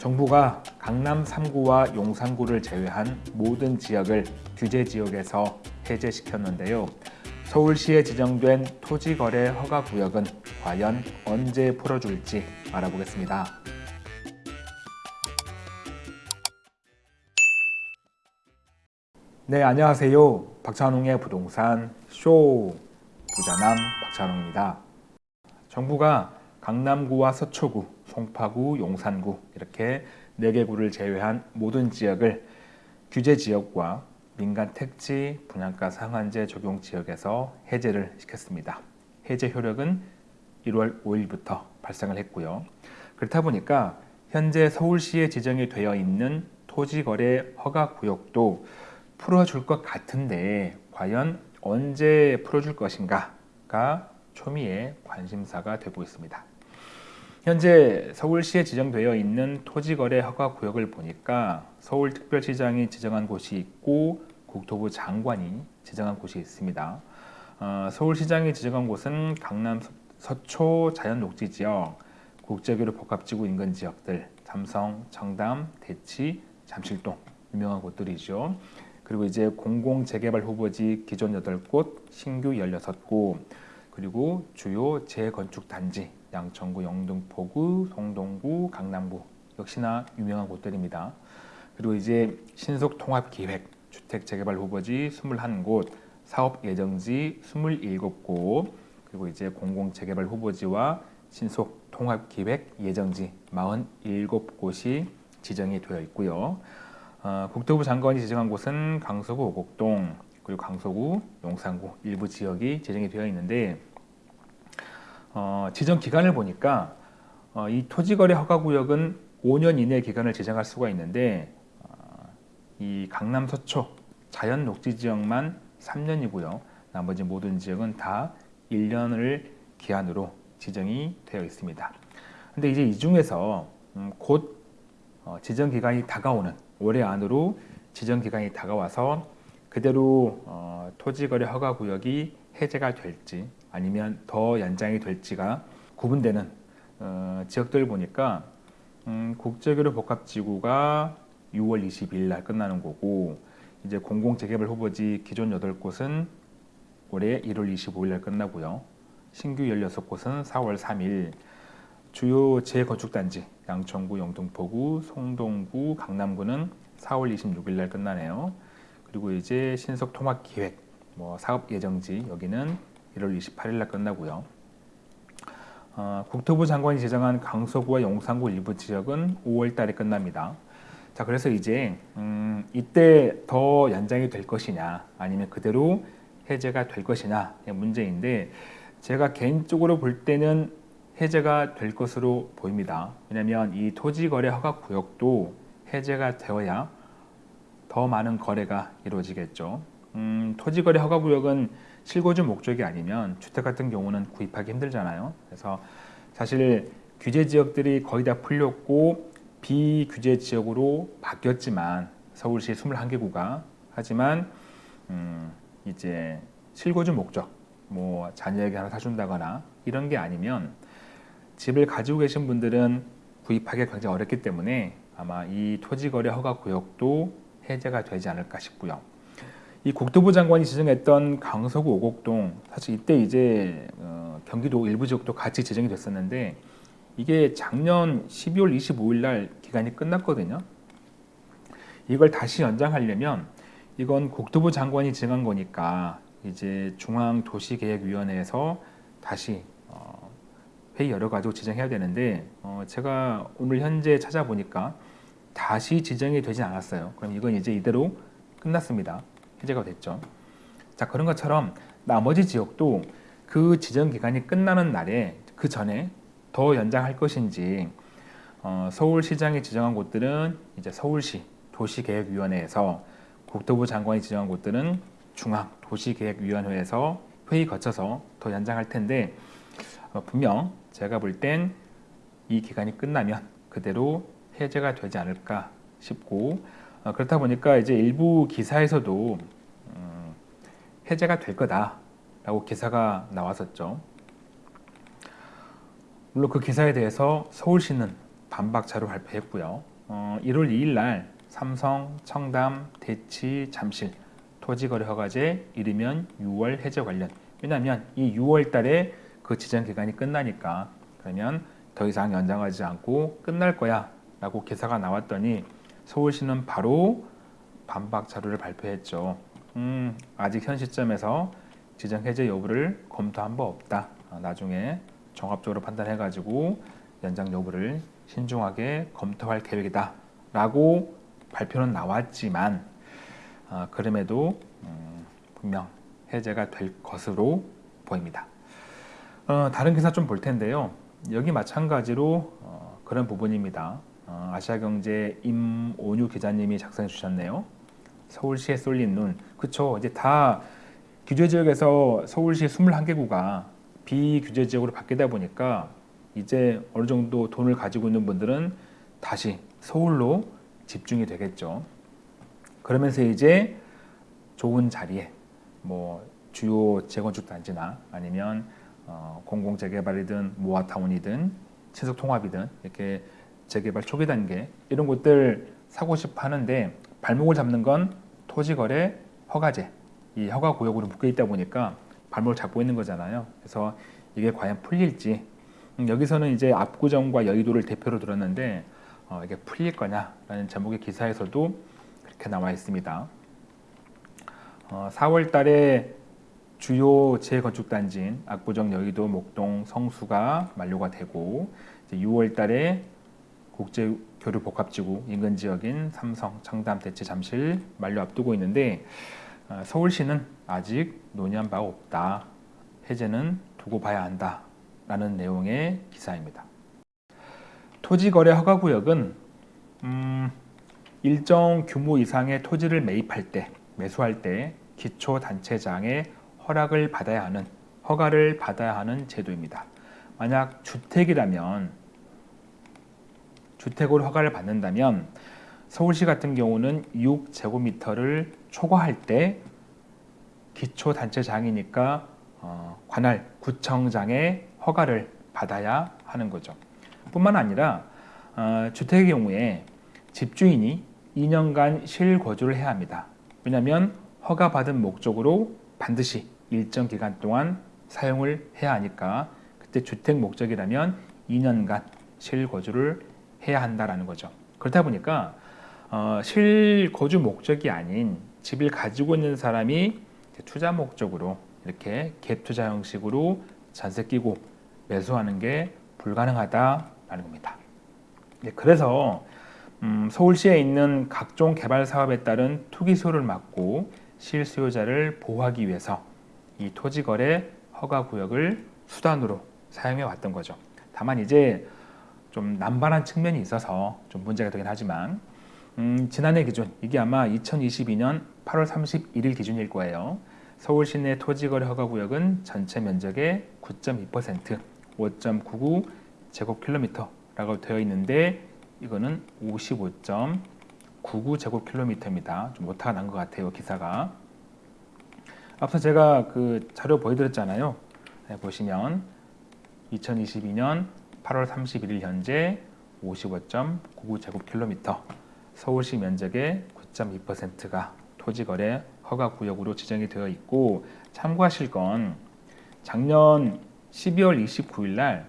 정부가 강남 3구와 용산구를 제외한 모든 지역을 규제 지역에서 해제시켰는데요. 서울시에 지정된 토지거래 허가구역은 과연 언제 풀어줄지 알아보겠습니다. 네, 안녕하세요. 박찬웅의 부동산 쇼 부자남 박찬웅입니다. 정부가 강남구와 서초구, 송파구, 용산구 이렇게 4개 구를 제외한 모든 지역을 규제 지역과 민간 택지 분양가 상한제 적용 지역에서 해제를 시켰습니다. 해제 효력은 1월 5일부터 발생을 했고요. 그렇다 보니까 현재 서울시에 지정이 되어 있는 토지거래 허가 구역도 풀어줄 것 같은데 과연 언제 풀어줄 것인가가 초미의 관심사가 되고 있습니다. 현재 서울시에 지정되어 있는 토지거래 허가 구역을 보니까 서울특별시장이 지정한 곳이 있고 국토부 장관이 지정한 곳이 있습니다. 어, 서울시장이 지정한 곳은 강남 서초 자연녹지지역, 국제교류 복합지구 인근 지역들, 삼성, 청담, 대치, 잠실동 유명한 곳들이죠. 그리고 이제 공공재개발 후보지 기존 8곳, 신규 16곳, 그리고 주요 재건축 단지 양천구, 영등포구, 성동구, 강남구 역시나 유명한 곳들입니다. 그리고 이제 신속 통합 기획 주택 재개발 후보지 21곳, 사업 예정지 27곳, 그리고 이제 공공 재개발 후보지와 신속 통합 기획 예정지 47곳이 지정이 되어 있고요. 어, 국토부 장관이 지정한 곳은 강서구 오곡동, 그리고 강서구, 용산구 일부 지역이 지정이 되어 있는데 어, 지정 기간을 보니까 어, 이 토지거래 허가구역은 5년 이내 기간을 지정할 수가 있는데 어, 이 강남 서초 자연 녹지 지역만 3년이고요. 나머지 모든 지역은 다 1년을 기한으로 지정이 되어 있습니다. 근데 이제 이 중에서 음, 곧 어, 지정 기간이 다가오는 올해 안으로 지정 기간이 다가와서 그대로 어, 토지거래 허가구역이 해제가 될지 아니면 더 연장이 될지가 구분되는 어, 지역들 보니까 음, 국제교류 복합지구가 6월 22일 날 끝나는 거고 이제 공공재개발 후보지 기존 8곳은 올해 1월 25일 날 끝나고요. 신규 16곳은 4월 3일 주요 재건축단지 양천구, 영등포구, 송동구, 강남구는 4월 26일 날 끝나네요. 그리고 이제 신속 통합 기획, 뭐 사업 예정지 여기는 1월 28일 날 끝나고요. 어, 국토부 장관이 지정한 강서구와 용산구 일부 지역은 5월 달에 끝납니다. 자, 그래서 이제 음, 이때 더 연장이 될 것이냐 아니면 그대로 해제가 될 것이냐 문제인데 제가 개인적으로 볼 때는 해제가 될 것으로 보입니다. 왜냐하면 이 토지거래 허가 구역도 해제가 되어야 더 많은 거래가 이루어지겠죠. 음, 토지거래 허가구역은 실거주 목적이 아니면 주택 같은 경우는 구입하기 힘들잖아요. 그래서 사실 규제 지역들이 거의 다 풀렸고 비규제 지역으로 바뀌었지만 서울시 21개 구가 하지만 음, 이제 실거주 목적 뭐 자녀에게 하나 사준다거나 이런 게 아니면 집을 가지고 계신 분들은 구입하기 굉장히 어렵기 때문에 아마 이 토지거래 허가 구역도 해제가 되지 않을까 싶고요. 이 국토부 장관이 지정했던 강서구 오곡동 사실 이때 이제 어, 경기도 일부 지역도 같이 지정이 됐었는데 이게 작년 12월 25일 날 기간이 끝났거든요. 이걸 다시 연장하려면 이건 국토부 장관이 지정한 거니까 이제 중앙도시계획위원회에서 다시 어, 회의 열어가지고 지정해야 되는데 어, 제가 오늘 현재 찾아보니까 다시 지정이 되지 않았어요. 그럼 이건 이제 이대로 끝났습니다. 해제가 됐죠. 자 그런 것처럼 나머지 지역도 그 지정 기간이 끝나는 날에 그 전에 더 연장할 것인지 어, 서울시장이 지정한 곳들은 이제 서울시 도시계획위원회에서 국토부 장관이 지정한 곳들은 중앙 도시계획위원회에서 회의 거쳐서 더 연장할 텐데 어, 분명 제가 볼 땐 이 기간이 끝나면 그대로 해제가 되지 않을까 싶고 어, 그렇다 보니까 이제 일부 기사에서도 음, 해제가 될 거다라고 기사가 나왔었죠. 물론 그 기사에 대해서 서울시는 반박 자료 발표했고요. 어, 1월 2일 날 삼성, 청담, 대치, 잠실 토지거래 허가제 이르면 6월 해제 관련 왜냐하면 이 6월 달에 그 지정 기간이 끝나니까 그러면 더 이상 연장하지 않고 끝날 거야 라고 기사가 나왔더니 서울시는 바로 반박 자료를 발표했죠. 음, 아직 현 시점에서 지정 해제 여부를 검토한 바 없다. 아, 나중에 종합적으로 판단해가지고 연장 여부를 신중하게 검토할 계획이다. 라고 발표는 나왔지만 어, 그럼에도 음, 분명 해제가 될 것으로 보입니다. 어, 다른 기사 좀 볼 텐데요. 여기 마찬가지로 어, 그런 부분입니다. 어, 아시아경제 임온유 기자님이 작성해 주셨네요. 서울시에 쏠린 눈. 그쵸. 이제 다 규제 지역에서 서울시 21개구가 비규제 지역으로 바뀌다 보니까 이제 어느 정도 돈을 가지고 있는 분들은 다시 서울로 집중이 되겠죠. 그러면서 이제 좋은 자리에 뭐 주요 재건축 단지나 아니면 어, 공공 재개발이든 모아타운이든 친속 통합이든 이렇게 재개발 초기 단계 이런 곳들 사고 싶어 하는데 발목을 잡는 건 토지거래 허가제 이 허가 구역으로 묶여 있다 보니까 발목을 잡고 있는 거잖아요. 그래서 이게 과연 풀릴지 음, 여기서는 이제 압구정과 여의도를 대표로 들었는데 어, 이게 풀릴 거냐 라는 제목의 기사에서도 그렇게 나와 있습니다. 어, 4월 달에 주요 재건축 단지인 압구정, 여의도, 목동, 성수가 만료가 되고 6월 달에 국제 교류 복합지구 인근 지역인 삼성, 청담, 대치, 잠실 만료 앞두고 있는데 어, 서울시는 아직 논의한 바가 없다. 해제는 두고 봐야 한다. 라는 내용의 기사입니다. 토지거래 허가구역은 음, 일정 규모 이상의 토지를 매입할 때, 매수할 때 기초단체장의 허락을 받아야 하는, 허가를 받아야 하는 제도입니다. 만약 주택이라면 주택으로 허가를 받는다면 서울시 같은 경우는 6제곱미터를 초과할 때 기초단체장이니까 어, 관할 구청장의 허가를 받아야 하는 거죠. 뿐만 아니라 어, 주택의 경우에 집주인이 2년간 실거주를 해야 합니다. 왜냐하면 허가받은 목적으로 반드시 일정 기간 동안 사용을 해야 하니까 그때 주택 목적이라면 2년간 실거주를 해야 한다라는 거죠. 그렇다 보니까 어, 실거주 목적이 아닌 집을 가지고 있는 사람이 투자 목적으로 이렇게 갭 투자 형식으로 전세 끼고 매수하는 게 불가능하다라는 겁니다. 네, 그래서 음, 서울시에 있는 각종 개발 사업에 따른 투기 수요를 막고 실수요자를 보호하기 위해서 이 토지 거래 허가 구역을 수단으로 사용해 왔던 거죠. 다만 이제 좀 남발한 측면이 있어서 좀 문제가 되긴 하지만 음, 지난해 기준 이게 아마 2022년 8월 31일 기준일 거예요. 서울 시내 토지거래 허가구역은 전체 면적의 9.2% 5.99 제곱킬로미터라고 되어 있는데 이거는 55.99 제곱킬로미터입니다. 좀 오타가 난 것 같아요 기사가. 앞서 제가 그 자료 보여드렸잖아요. 네, 보시면 2022년 8월 31일 현재 55.99 제곱킬로미터 서울시 면적의 9.2%가 토지거래 허가구역으로 지정이 되어 있고 참고하실 건 작년 12월 29일 날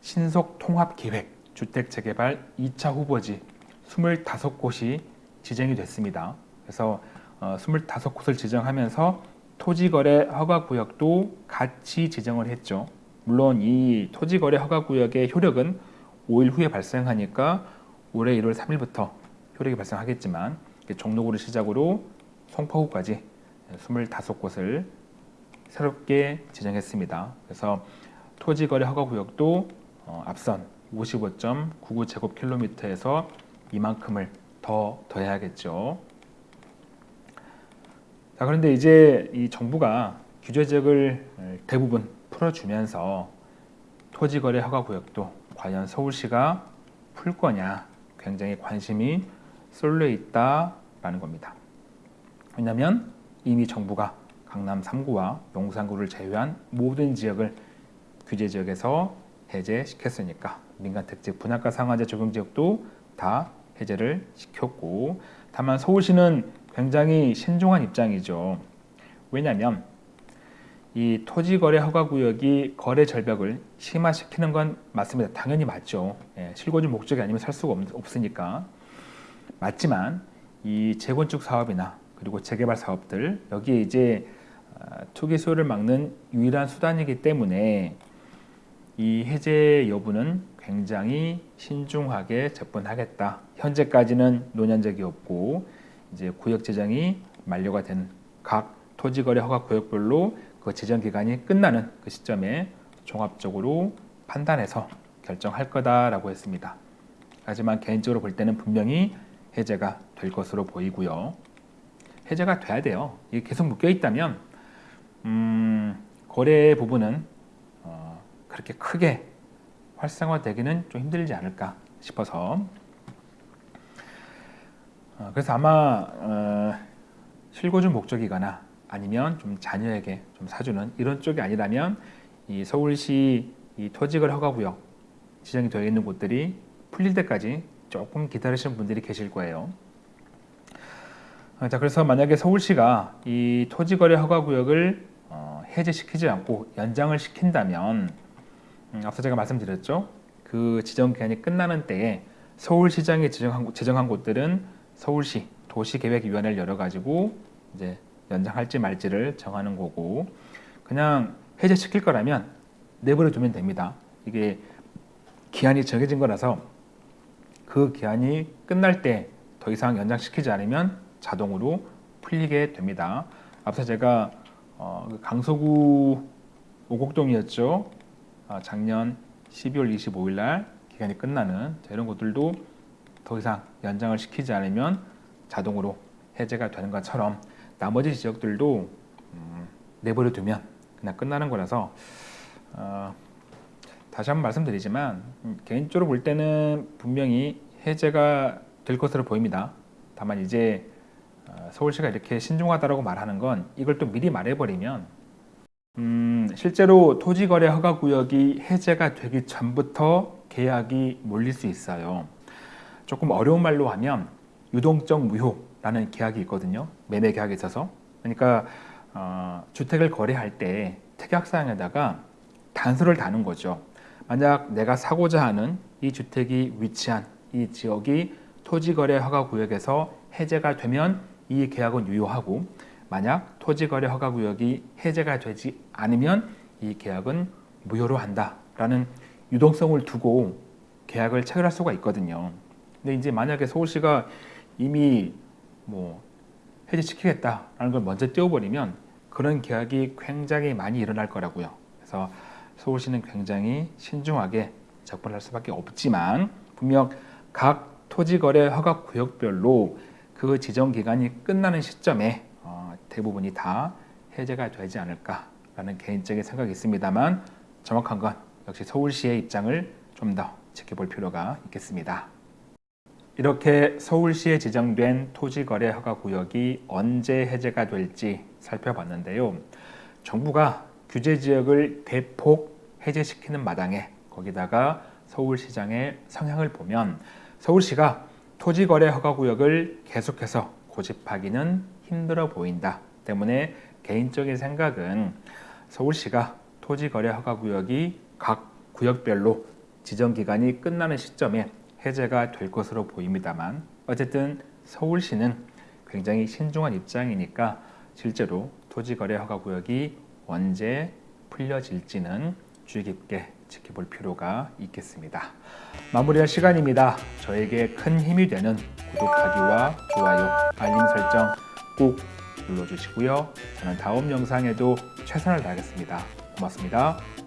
신속 통합 계획 주택 재개발 2차 후보지 25곳이 지정이 됐습니다. 그래서 어, 25곳을 지정하면서 토지거래 허가구역도 같이 지정을 했죠. 물론 이 토지거래 허가구역의 효력은 5일 후에 발생하니까 올해 1월 3일부터 효력이 발생하겠지만 종로구를 시작으로 송파구까지 25곳을 새롭게 지정했습니다. 그래서 토지거래 허가구역도 어, 앞선 55.99제곱킬로미터에서 이만큼을 더 더해야겠죠. 자, 그런데 이제 이 정부가 규제 지역을 대부분 풀어주면서 토지거래 허가구역도 과연 서울시가 풀 거냐 굉장히 관심이 쏠려 있다라는 겁니다. 왜냐하면 이미 정부가 강남 3구와 용산구를 제외한 모든 지역을 규제 지역에서 해제시켰으니까 민간 특집 분양가 상한제 적용 지역도 다 해제를 시켰고 다만 서울시는 굉장히 신중한 입장이죠. 왜냐하면 이 토지거래 허가구역이 거래 절벽을 심화시키는 건 맞습니다. 당연히 맞죠. 예, 실거주 목적이 아니면 살 수가 없, 으니까 맞지만 이 재건축 사업이나 그리고 재개발 사업들 여기에 이제 아, 투기 수요를 막는 유일한 수단이기 때문에 이 해제 여부는 굉장히 신중하게 접근하겠다. 현재까지는 논의한 적이 없고 이제 구역 제정이 만료가 된 각 토지거래 허가 구역별로 그 제정 기간이 끝나는 그 시점에 종합적으로 판단해서 결정할 거다라고 했습니다. 하지만 개인적으로 볼 때는 분명히 해제가 될 것으로 보이고요. 해제가 돼야 돼요. 이게 계속 묶여 있다면 음, 거래 부분은 어, 그렇게 크게 활성화되기는 좀 힘들지 않을까 싶어서 어, 그래서 아마 어, 실거주 목적이거나 아니면 좀 자녀에게 좀 사주는 이런 쪽이 아니라면 이 서울시 이 토지거래 허가구역 지정이 되어 있는 곳들이 풀릴 때까지 조금 기다리시는 분들이 계실 거예요. 어, 자 그래서 만약에 서울시가 이 토지거래 허가구역을 어, 해제시키지 않고 연장을 시킨다면 음, 앞서 제가 말씀드렸죠. 그 지정 기간이 끝나는 때에 서울시장이 지정한, 지정한 곳들은 서울시 도시계획위원회를 열어가지고 이제 연장할지 말지를 정하는 거고 그냥 해제시킬 거라면 내버려 두면 됩니다. 이게 기한이 정해진 거라서 그 기한이 끝날 때 더 이상 연장시키지 않으면 자동으로 풀리게 됩니다. 앞서 제가 어, 그 강서구 오곡동이었죠. 아, 작년 12월 25일 날 기간이 끝나는 자, 이런 것들도 더 이상 연장을 시키지 않으면 자동으로 해제가 되는 것처럼 나머지 지역들도 음, 내버려 두면 그냥 끝나는 거라서 어, 다시 한번 말씀드리지만 음, 개인적으로 볼 때는 분명히 해제가 될 것으로 보입니다. 다만 이제 어, 서울시가 이렇게 신중하다고 말하는 건 이걸 또 미리 말해버리면 음, 실제로 토지거래 허가구역이 해제가 되기 전부터 계약이 몰릴 수 있어요. 조금 어려운 말로 하면 유동적 무효 라는 계약이 있거든요. 매매 계약에 있어서. 그러니까 어, 주택을 거래할 때 특약사항에다가 단서를 다는 거죠. 만약 내가 사고자 하는 이 주택이 위치한 이 지역이 토지거래 허가구역에서 해제가 되면 이 계약은 유효하고 만약 토지거래 허가구역이 해제가 되지 않으면 이 계약은 무효로 한다라는 유동성을 두고 계약을 체결할 수가 있거든요. 근데 이제 만약에 서울시가 이미 뭐 해제시키겠다라는 걸 먼저 띄워버리면 그런 계약이 굉장히 많이 일어날 거라고요. 그래서 서울시는 굉장히 신중하게 접근할 수밖에 없지만 분명 각 토지거래 허가 구역별로 그 지정 기간이 끝나는 시점에 어, 대부분이 다 해제가 되지 않을까라는 개인적인 생각이 있습니다만 정확한 건 역시 서울시의 입장을 좀 더 지켜볼 필요가 있겠습니다. 이렇게 서울시에 지정된 토지거래 허가 구역이 언제 해제가 될지 살펴봤는데요. 정부가 규제 지역을 대폭 해제시키는 마당에 거기다가 서울시장의 성향을 보면 서울시가 토지거래 허가구역을 계속해서 고집하기는 힘들어 보인다 때문에 개인적인 생각은 서울시가 토지거래 허가구역이 각 구역별로 지정기간이 끝나는 시점에 해제가 될 것으로 보입니다만 어쨌든 서울시는 굉장히 신중한 입장이니까 실제로 토지거래 허가 구역이 언제 풀려질지는 주의 깊게 지켜볼 필요가 있겠습니다. 마무리할 시간입니다. 저에게 큰 힘이 되는 구독하기와 좋아요, 알림 설정 꼭 눌러주시고요. 저는 다음 영상에도 최선을 다하겠습니다. 고맙습니다.